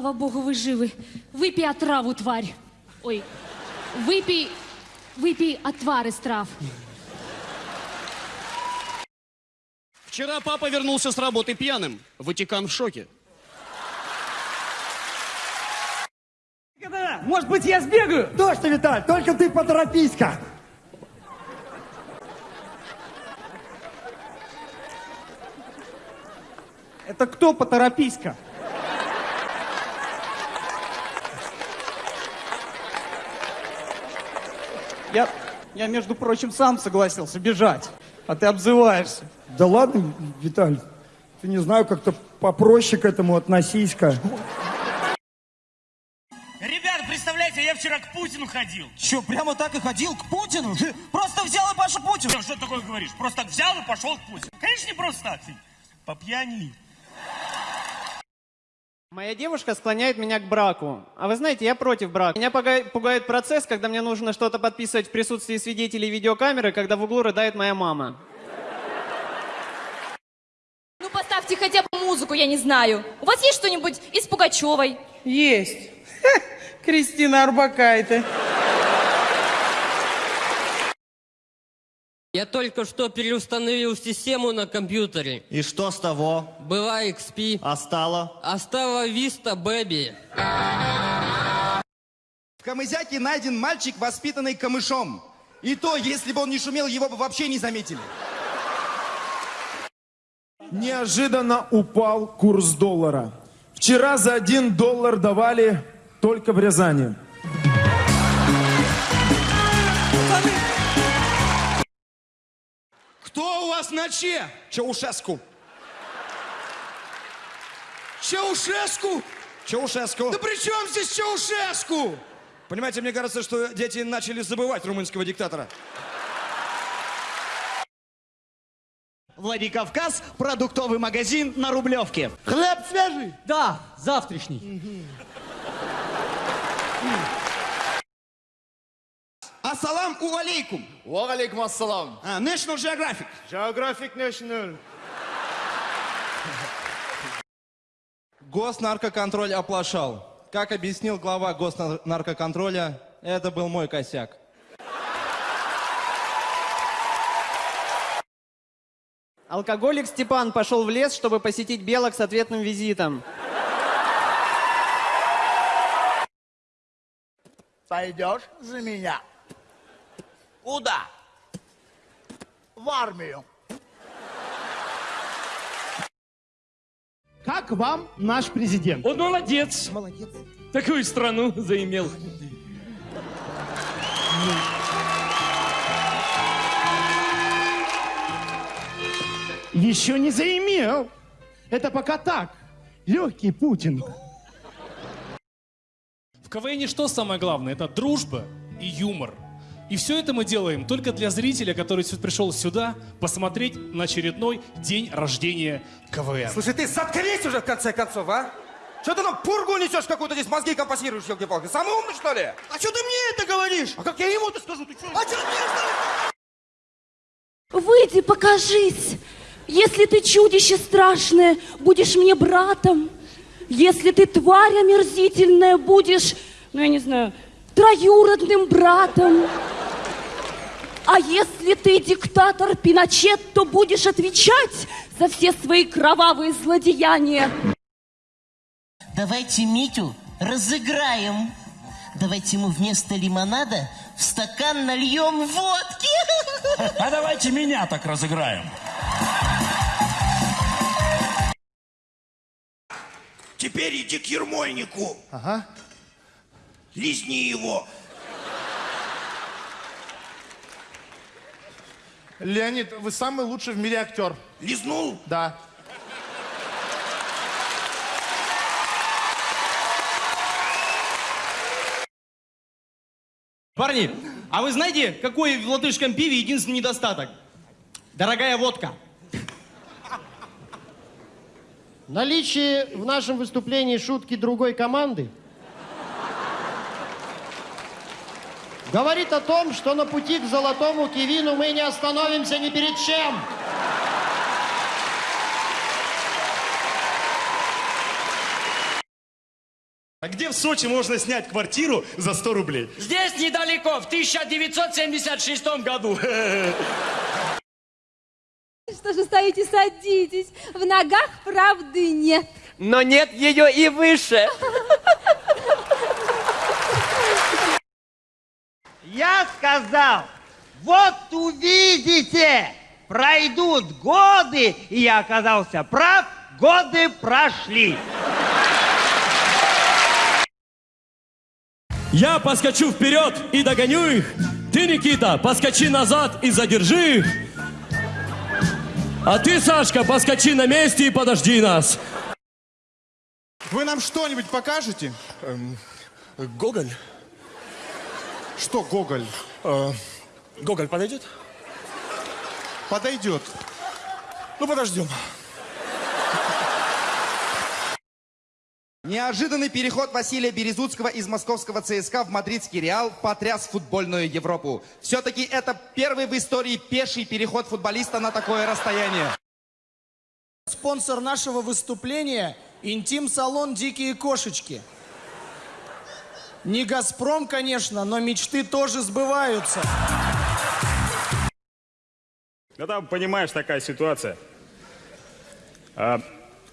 Слава богу, вы живы. Выпей отраву, тварь. Ой, выпей, выпей отвар из трав. Вчера папа вернулся с работы пьяным. Ватикан в шоке. Может быть, я сбегаю? Точно, Виталь, только ты поторопись-ка. Это кто поторопись-ка? Я, я, между прочим, сам согласился бежать, а ты обзываешься. Да ладно, Виталь, ты не знаю, как-то попроще к этому относись-ка. Ребят, представляете, я вчера к Путину ходил. Че, прямо так и ходил к Путину? Просто взял и пошел к Путину. Ну, что ты такое говоришь? Просто так взял и пошел к Путину. Конечно, не просто так. ты По пьяни. Моя девушка склоняет меня к браку. А вы знаете, я против брака. Меня пуга- пугает процесс, когда мне нужно что-то подписывать в присутствии свидетелей видеокамеры, когда в углу рыдает моя мама. Ну, поставьте хотя бы музыку, я не знаю. У вас есть что-нибудь из Пугачевой? Есть. Кристина Арбакайте. Я только что переустановил систему на компьютере. И что с того? Была XP, А стало? а стала Vista Baby. В Камызяке найден мальчик, воспитанный камышом. И то, если бы он не шумел, его бы вообще не заметили. Неожиданно упал курс доллара. Вчера за один доллар давали только в Рязани. Кто у вас на че? Чаушеску. Чаушеску? Чаушеску. Да при чем здесь Чаушеску? Понимаете, мне кажется, что дети начали забывать румынского диктатора. Владикавказ, продуктовый магазин на Рублевке. Хлеб свежий? Да, завтрашний. Ассалам алейкум. Валейкум ассалам. А, National Geographic. Geographic National. Госнаркоконтроль оплошал. Как объяснил глава госнаркоконтроля, это был мой косяк. Алкоголик Степан пошел в лес, чтобы посетить белок с ответным визитом. Пойдешь за меня Куда? в армию. Как вам наш президент? Он молодец. Молодец. Такую страну заимел. Еще не заимел. Это пока так. Легкий Путин. В КВН что самое главное? Это дружба и юмор. И все это мы делаем только для зрителя, который пришел сюда посмотреть на очередной день рождения КВН. Слушай, ты заткнись уже в конце концов, а? Что ты нам пургу несешь какую-то здесь, мозги компасируешь, елки-палки? Самый умный, что ли? А что ты мне это говоришь? А как я ему это скажу? Ты что? А что мне Выйди, покажись. Если ты чудище страшное, будешь мне братом. Если ты тварь омерзительная, будешь, ну я не знаю, троюродным братом. А если ты диктатор Пиночет, то будешь отвечать за все свои кровавые злодеяния. Давайте Митю разыграем. Давайте ему вместо лимонада в стакан нальем водки. А давайте меня так разыграем. Теперь иди к Ермольнику. Ага. Лизни его. Леонид, вы самый лучший в мире актер. Лизнул? Да. Парни, а вы знаете, какой в латышском пиве единственный недостаток? Дорогая водка. Наличие в нашем выступлении шутки другой команды говорит о том, что на пути к золотому кивину мы не остановимся ни перед чем. А где в Сочи можно снять квартиру за 100 рублей? Здесь недалеко, в 1976 году. Что же стоите, садитесь. В ногах правды нет. Но нет ее и выше. Я сказал, вот увидите, пройдут годы, и я оказался прав, годы прошли. Я поскочу вперед и догоню их. Ты, Никита, поскочи назад и задержи их. А ты, Сашка, поскочи на месте и подожди нас. Вы нам что-нибудь покажете? Гоголь? Что Гоголь? Гоголь подойдет? Подойдет. Ну, подождем. Неожиданный переход Василия Березутского из московского ЦСКА в мадридский Реал потряс футбольную Европу. Все-таки это первый в истории пеший переход футболиста на такое расстояние. Спонсор нашего выступления – интим-салон «Дикие кошечки». Не «Газпром», конечно, но мечты тоже сбываются. Ну там, понимаешь, такая ситуация. А,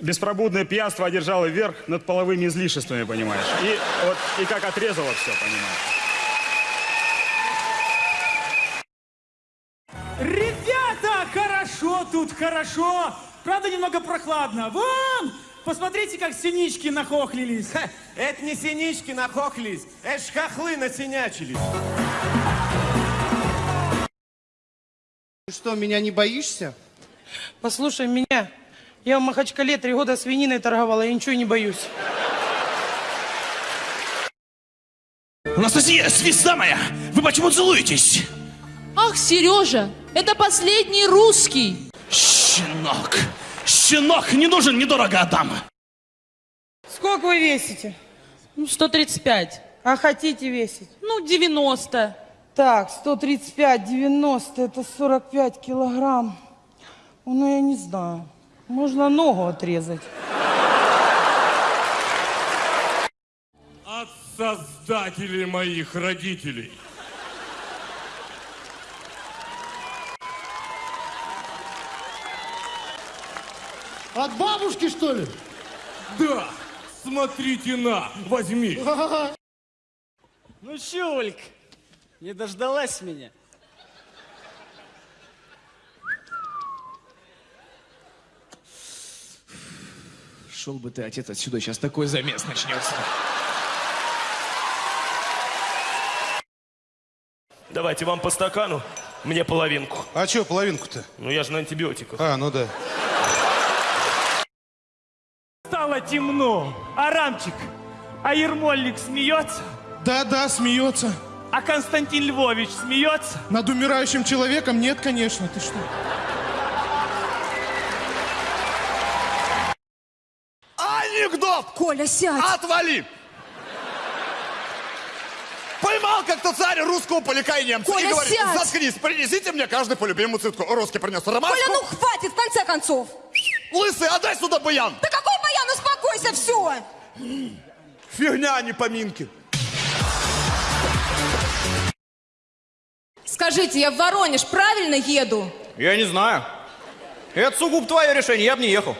беспробудное пьянство одержало верх над половыми излишествами, понимаешь. И вот и как отрезало все, понимаешь. Ребята, хорошо тут, хорошо. Правда, немного прохладно. Вон, посмотрите, как синички нахохлились. Это не синички нахохлились, это ж хохлы насинячились. Ты что, меня не боишься? Послушай меня. Я в Махачкале три года свининой торговала, я ничего не боюсь. Анастасия, звезда моя, вы почему целуетесь? Ах, Сережа, это последний русский. Щенок, щенок, не нужен, недорого отдам. Сколько вы весите? Ну, 135. А хотите весить? Ну, 90. Так, 135, 90, это 45 килограмм. Ну, я не знаю. Можно ногу отрезать. От создателей моих родителей. От бабушки, что ли? Да, смотрите на, возьми. Ну, Шульк, не дождалась меня. Шел бы ты, отец, отсюда, сейчас такой замес начнется. Давайте вам по стакану, мне половинку. А что половинку-то? Ну я же на антибиотиках. А, ну да. Стало темно. А Рамчик, а Ермольник смеется? Да-да, смеется. А Константин Львович смеется? Над умирающим человеком нет, конечно. Ты что? Анекдот! Коля, сядь! Отвали! Поймал как-то царь русского поляка и немца Коля, и говорит, сядь! заткнись, принесите мне каждый по любимому цветку. Русский принес ромашку. Коля, ну хватит, в конце концов! Лысый, отдай сюда баян! Да баян, успокойся, все! Фигня, а не поминки. Скажите, я в Воронеж правильно еду? Я не знаю. Это сугубо твое решение, я бы не ехал.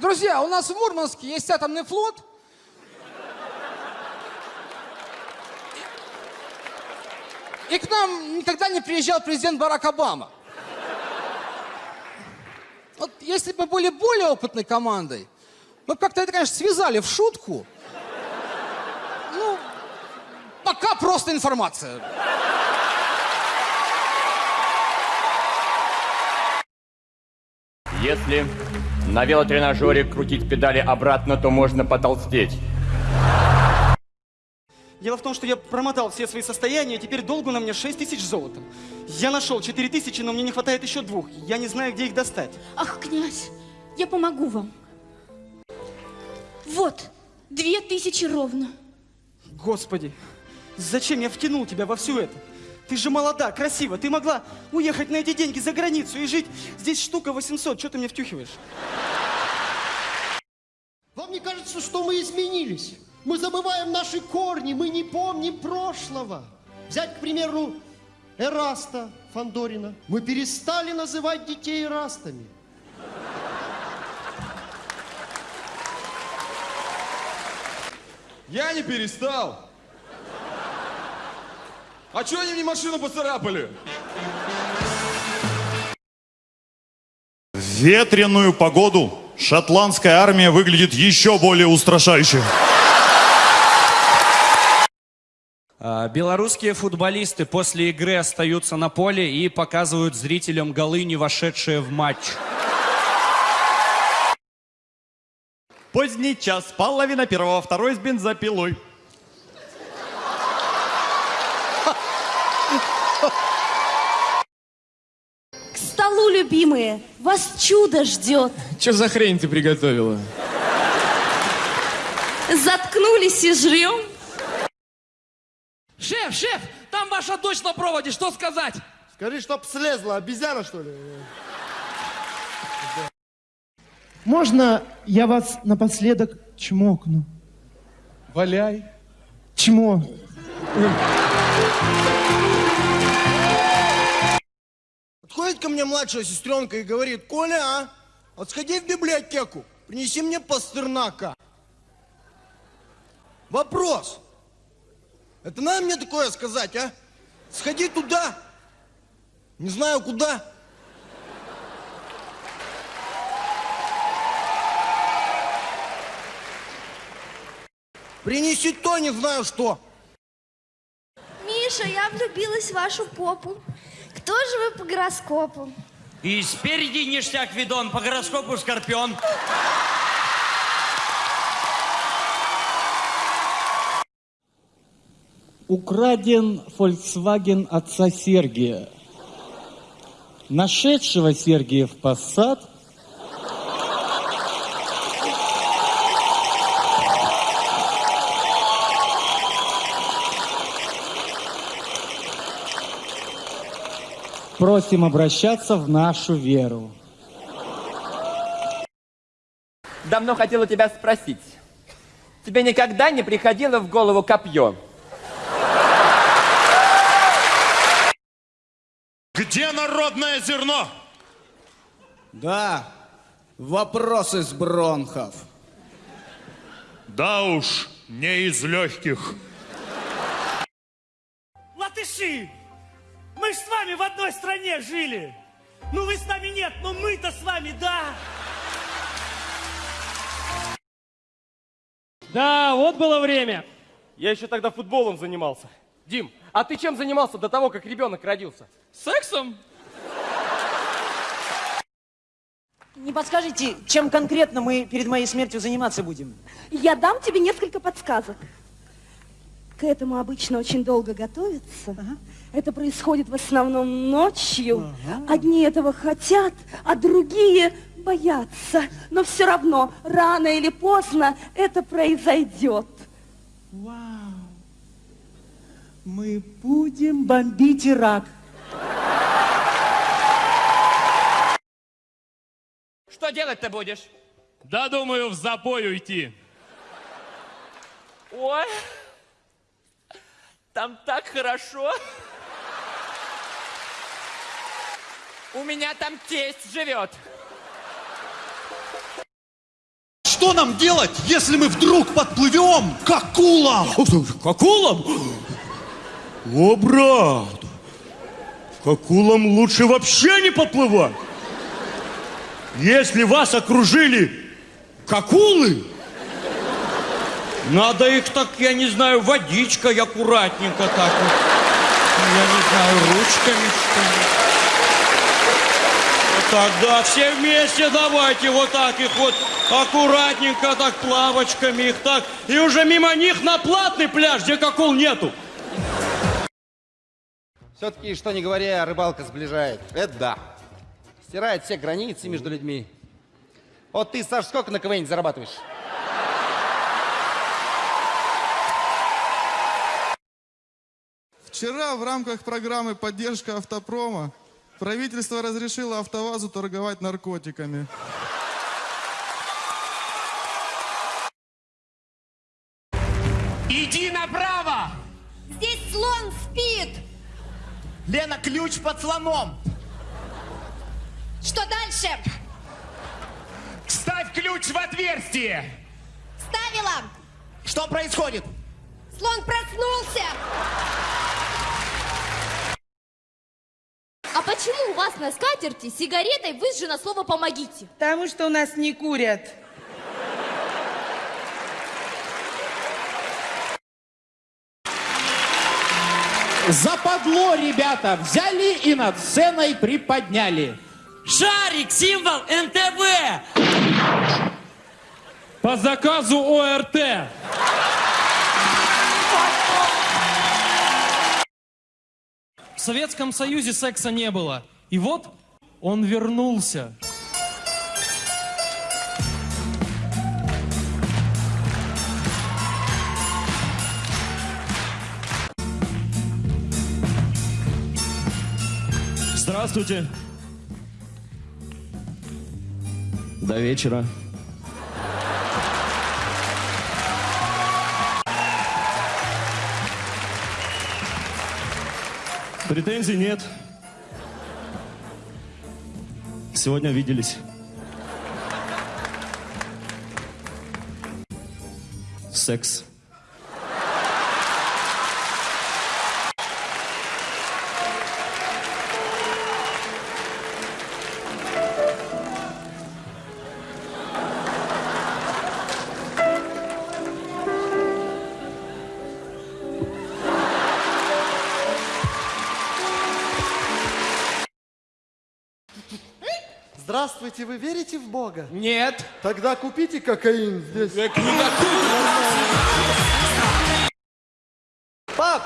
Друзья, у нас в Мурманске есть атомный флот. И к нам никогда не приезжал президент Барак Обама. Вот если бы были более опытной командой, мы бы как-то это, конечно, связали в шутку. Ну, пока просто информация. Если на велотренажере крутить педали обратно, то можно потолстеть. Дело в том, что я промотал все свои состояния, теперь долгу на мне 6 тысяч золотом. Я нашел 4 тысячи, но мне не хватает еще двух. Я не знаю, где их достать. Ах, князь, я помогу вам. Вот, две тысячи ровно. Господи, зачем я втянул тебя во все это? Ты же молода, красива, ты могла уехать на эти деньги за границу и жить. Здесь штука 800, что ты мне втюхиваешь? кажется, что мы изменились. Мы забываем наши корни, мы не помним прошлого. Взять, к примеру, Эраста Фандорина. Мы перестали называть детей Эрастами. Я не перестал. А чё они мне машину поцарапали? В ветреную погоду шотландская армия выглядит еще более устрашающе. А, Белорусские футболисты после игры остаются на поле и показывают зрителям голы, не вошедшие в матч. Поздний час, половина первого, второй с бензопилой. К столу, любимые, вас чудо ждет. Что за хрень ты приготовила? Заткнулись и жрем. Шеф, шеф, там ваша дочь на проводе, что сказать? Скажи, чтоб слезла, обезьяна, что ли? Можно я вас напоследок чмокну? Валяй. Чмо. Подходит ко мне младшая сестренка и говорит, Коля, а, вот сходи в библиотеку, принеси мне Пастернака. Вопрос. Это надо мне такое сказать, а? Сходи туда. Не знаю куда. Принеси то, не знаю что. Миша, я влюбилась в вашу попу. Кто же вы по гороскопу? И спереди ништяк видон, по гороскопу скорпион. Украден Volkswagen отца Сергия. Нашедшего Сергия в посад просим обращаться в нашу веру. Давно хотела тебя спросить. Тебе никогда не приходило в голову копье? Где народное зерно? Да, вопрос из бронхов. Да уж, не из легких. Латыши! Мы ж с вами в одной стране жили. Ну вы с нами нет, но мы-то с вами, да. Да, вот было время. Я еще тогда футболом занимался. Дим, а ты чем занимался до того, как ребенок родился? Сексом? Не подскажете, чем конкретно мы перед моей смертью заниматься будем? Я дам тебе несколько подсказок. К этому обычно очень долго готовятся. Это происходит в основном ночью. Одни этого хотят, а другие боятся. Но все равно, рано или поздно это произойдет. Вау! Мы будем бомбить Ирак. Что делать-то будешь? Да, думаю, в запой уйти. Ой, там так хорошо. У меня там тесть живет. Что нам делать, если мы вдруг подплывем к акулам? К акулам? О, брат, к акулам лучше вообще не подплывать. Если вас окружили акулы, надо их так, я не знаю, водичкой аккуратненько так вот. Я не знаю, ручками что ли. Вот так, да, все вместе давайте вот так их вот аккуратненько так плавочками их так. И уже мимо них на платный пляж, где акул нету. Все-таки, что не говоря, рыбалка сближает. Это да. Стирает все границы между людьми. Вот ты, Саш, сколько на КВН зарабатываешь? Вчера в рамках программы «Поддержка автопрома» правительство разрешило АвтоВАЗу торговать наркотиками. Иди направо! Здесь слон спит. Лена, ключ под слоном! Что дальше? Вставь ключ в отверстие! Ставила. Что происходит? Слон проснулся. А почему у вас на скатерти сигаретой выжжено слово «помогите»? Потому что у нас не курят. Западло, ребята, взяли и над сценой приподняли. Шарик, символ НТВ! По заказу ОРТ. В Советском Союзе секса не было. И вот он вернулся. Здравствуйте. До вечера. Претензий нет. Сегодня виделись. Секс. Здравствуйте, вы верите в Бога? Нет. Тогда купите кокаин здесь. Пап,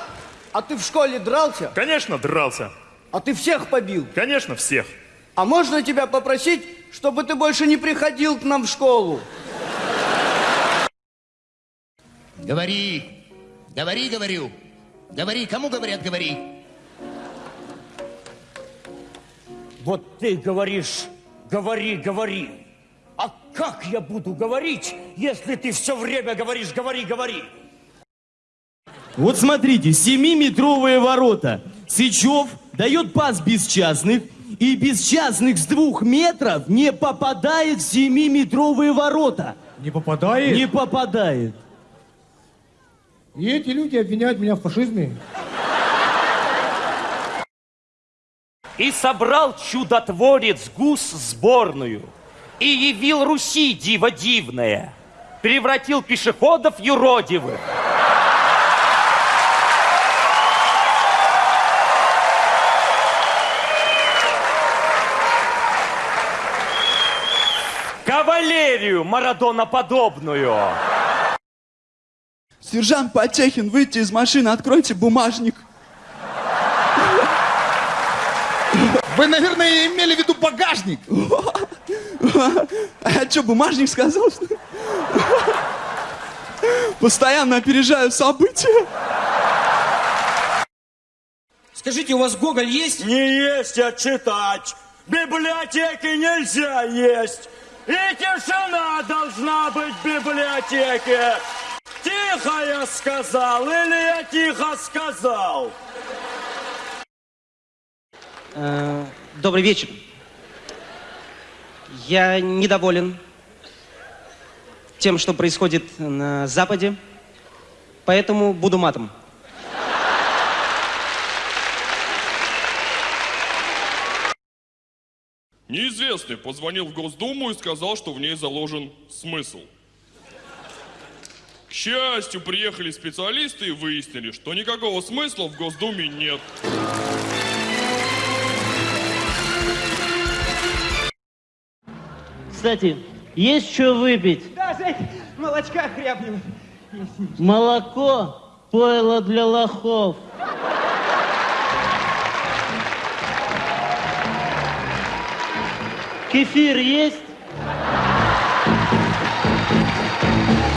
а ты в школе дрался? Конечно, дрался. А ты всех побил? Конечно, всех. А можно тебя попросить, чтобы ты больше не приходил к нам в школу? Говори. Говори, говорю. Говори, кому говорят, говори. Вот ты говоришь, говори, говори. А как я буду говорить, если ты все время говоришь, говори, говори? Вот смотрите, 7-метровые ворота. Сычев дает пас бесчастных, и бесчастных с двух метров не попадает в 7-метровые ворота. Не попадает? Не попадает. И эти люди обвиняют меня в фашизме. И собрал чудотворец гус сборную, и явил Руси диво дивное, превратил пешеходов юродивых. Кавалерию Марадона-подобную. Сержант Потехин, выйти из машины, откройте бумажник. Вы, наверное, имели в виду багажник. А я что, бумажник сказал, что ли? Постоянно опережаю события. Скажите, у вас Гоголь есть? Не есть, а читать. В библиотеке нельзя есть. И тишина должна быть в библиотеке. Тихо я сказал, или я тихо сказал? Э, Добрый вечер. Я недоволен тем, что происходит на Западе, поэтому буду матом. Неизвестный позвонил в Госдуму и сказал, что в ней заложен смысл. К счастью, приехали специалисты и выяснили, что никакого смысла в Госдуме нет. Кстати, есть что выпить? Да, Жень, молочка хрябнем. Молоко – пойло для лохов. Кефир есть?